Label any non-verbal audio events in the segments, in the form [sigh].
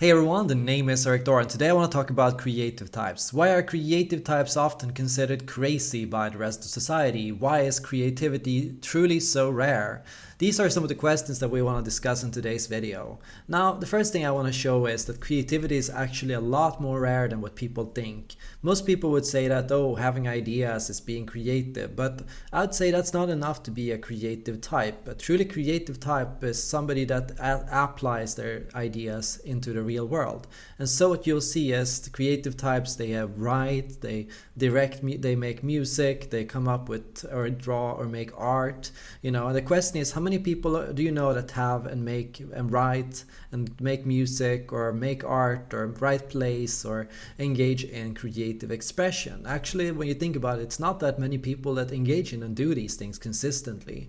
Hey everyone, the name is Eric Thor and today I want to talk about creative types. Why are creative types often considered crazy by the rest of society? Why is creativity truly so rare? These are some of the questions that we want to discuss in today's video. Now, the first thing I want to show is that creativity is actually a lot more rare than what people think. Most people would say that, oh, having ideas is being creative, but I'd say that's not enough to be a creative type. A truly creative type is somebody that applies their ideas into the real world. And so what you'll see is the creative types, they have write, they direct, they make music, they come up with or draw or make art, you know, and the question is how many many people uh, do you know that have and make and write and make music or make art or write plays or engage in creative expression? Actually, when you think about it, it's not that many people that engage in and do these things consistently.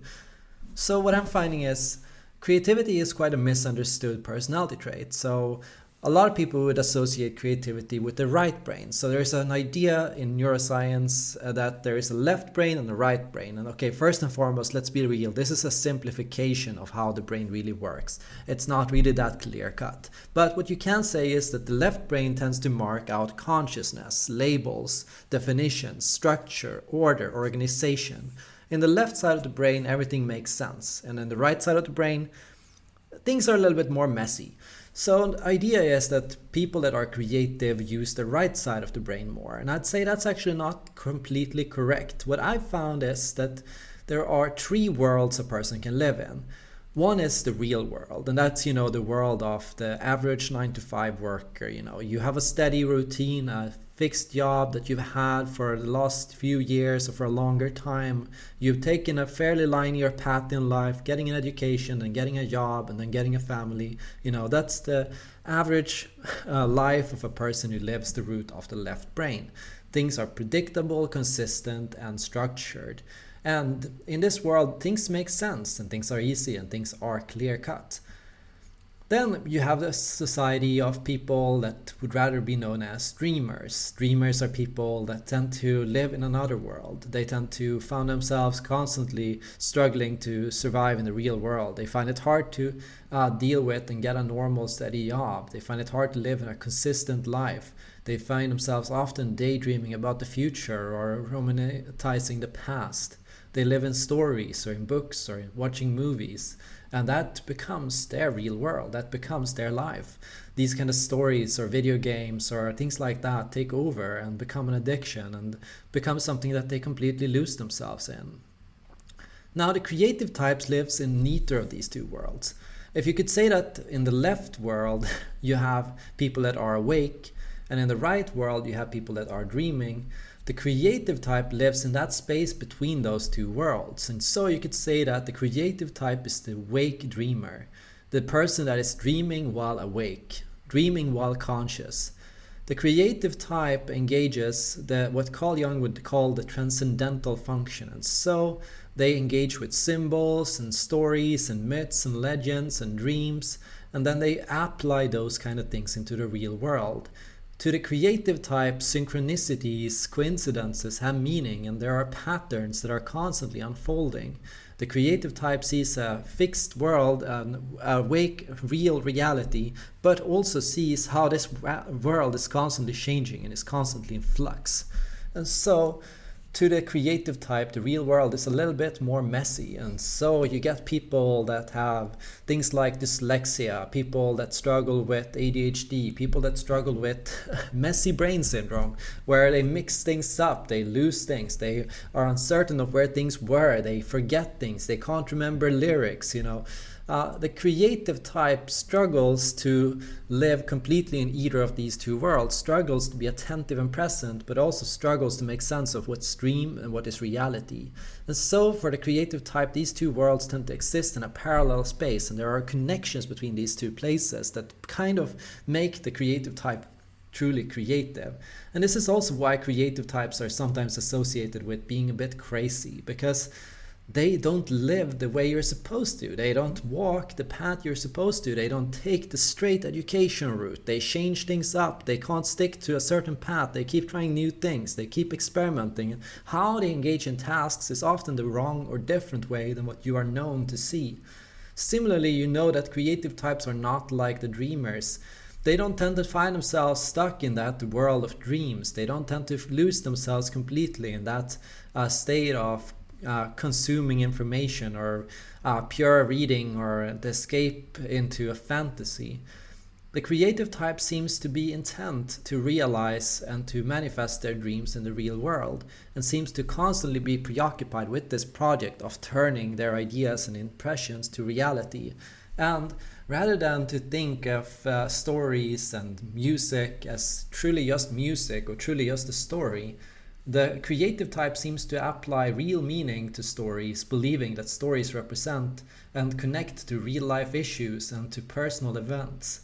So what I'm finding is creativity is quite a misunderstood personality trait. So a lot of people would associate creativity with the right brain. So there's an idea in neuroscience uh, that there is a left brain and a right brain. And okay, first and foremost, let's be real. This is a simplification of how the brain really works. It's not really that clear cut. But what you can say is that the left brain tends to mark out consciousness, labels, definitions, structure, order, organization. In the left side of the brain, everything makes sense. And in the right side of the brain, things are a little bit more messy. So the idea is that people that are creative use the right side of the brain more. And I'd say that's actually not completely correct. What I've found is that there are three worlds a person can live in. One is the real world, and that's, you know, the world of the average nine to five worker. You know, you have a steady routine, a fixed job that you've had for the last few years or for a longer time. You've taken a fairly linear path in life, getting an education and getting a job and then getting a family. You know, that's the average uh, life of a person who lives the route of the left brain. Things are predictable, consistent, and structured. And in this world, things make sense and things are easy and things are clear cut. Then you have the society of people that would rather be known as dreamers. Dreamers are people that tend to live in another world. They tend to find themselves constantly struggling to survive in the real world. They find it hard to uh, deal with and get a normal steady job. They find it hard to live in a consistent life. They find themselves often daydreaming about the future or romanticizing the past. They live in stories or in books or in watching movies. And that becomes their real world. That becomes their life. These kind of stories or video games or things like that take over and become an addiction and become something that they completely lose themselves in. Now the creative types lives in neither of these two worlds. If you could say that in the left world [laughs] you have people that are awake and in the right world you have people that are dreaming, the creative type lives in that space between those two worlds. And so you could say that the creative type is the wake dreamer, the person that is dreaming while awake, dreaming while conscious. The creative type engages the what Carl Jung would call the transcendental function. And so they engage with symbols and stories and myths and legends and dreams, and then they apply those kind of things into the real world. To the creative type, synchronicities, coincidences have meaning and there are patterns that are constantly unfolding. The creative type sees a fixed world, an awake real reality, but also sees how this world is constantly changing and is constantly in flux. And so to the creative type, the real world is a little bit more messy. And so you get people that have things like dyslexia, people that struggle with ADHD, people that struggle with [laughs] messy brain syndrome, where they mix things up, they lose things, they are uncertain of where things were, they forget things, they can't remember lyrics, you know. Uh, the creative type struggles to live completely in either of these two worlds, struggles to be attentive and present, but also struggles to make sense of what's dream and what is reality. And so for the creative type, these two worlds tend to exist in a parallel space, and there are connections between these two places that kind of make the creative type truly creative. And this is also why creative types are sometimes associated with being a bit crazy, because they don't live the way you're supposed to. They don't walk the path you're supposed to. They don't take the straight education route. They change things up. They can't stick to a certain path. They keep trying new things. They keep experimenting. How they engage in tasks is often the wrong or different way than what you are known to see. Similarly, you know that creative types are not like the dreamers they don't tend to find themselves stuck in that world of dreams. They don't tend to lose themselves completely in that uh, state of uh, consuming information or uh, pure reading or the escape into a fantasy. The creative type seems to be intent to realize and to manifest their dreams in the real world and seems to constantly be preoccupied with this project of turning their ideas and impressions to reality. And rather than to think of uh, stories and music as truly just music or truly just a story, the creative type seems to apply real meaning to stories, believing that stories represent and connect to real life issues and to personal events.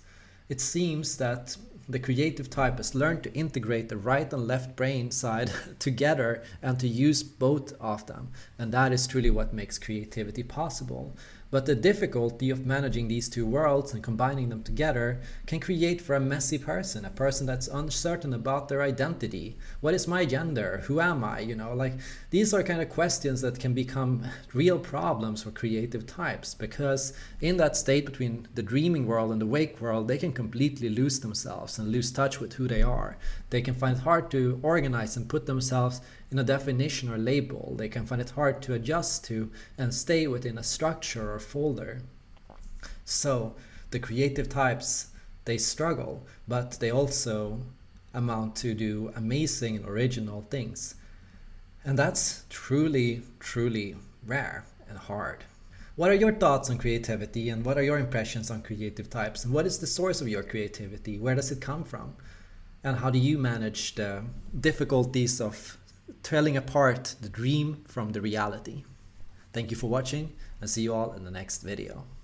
It seems that the creative type has learned to integrate the right and left brain side [laughs] together and to use both of them. And that is truly what makes creativity possible. But the difficulty of managing these two worlds and combining them together can create for a messy person, a person that's uncertain about their identity. What is my gender? Who am I? You know, like these are kind of questions that can become real problems for creative types because in that state between the dreaming world and the wake world, they can completely lose themselves and lose touch with who they are. They can find it hard to organize and put themselves in a definition or label. They can find it hard to adjust to and stay within a structure folder. So the creative types, they struggle, but they also amount to do amazing and original things. And that's truly, truly rare and hard. What are your thoughts on creativity and what are your impressions on creative types? And what is the source of your creativity? Where does it come from? And how do you manage the difficulties of telling apart the dream from the reality? Thank you for watching and see you all in the next video.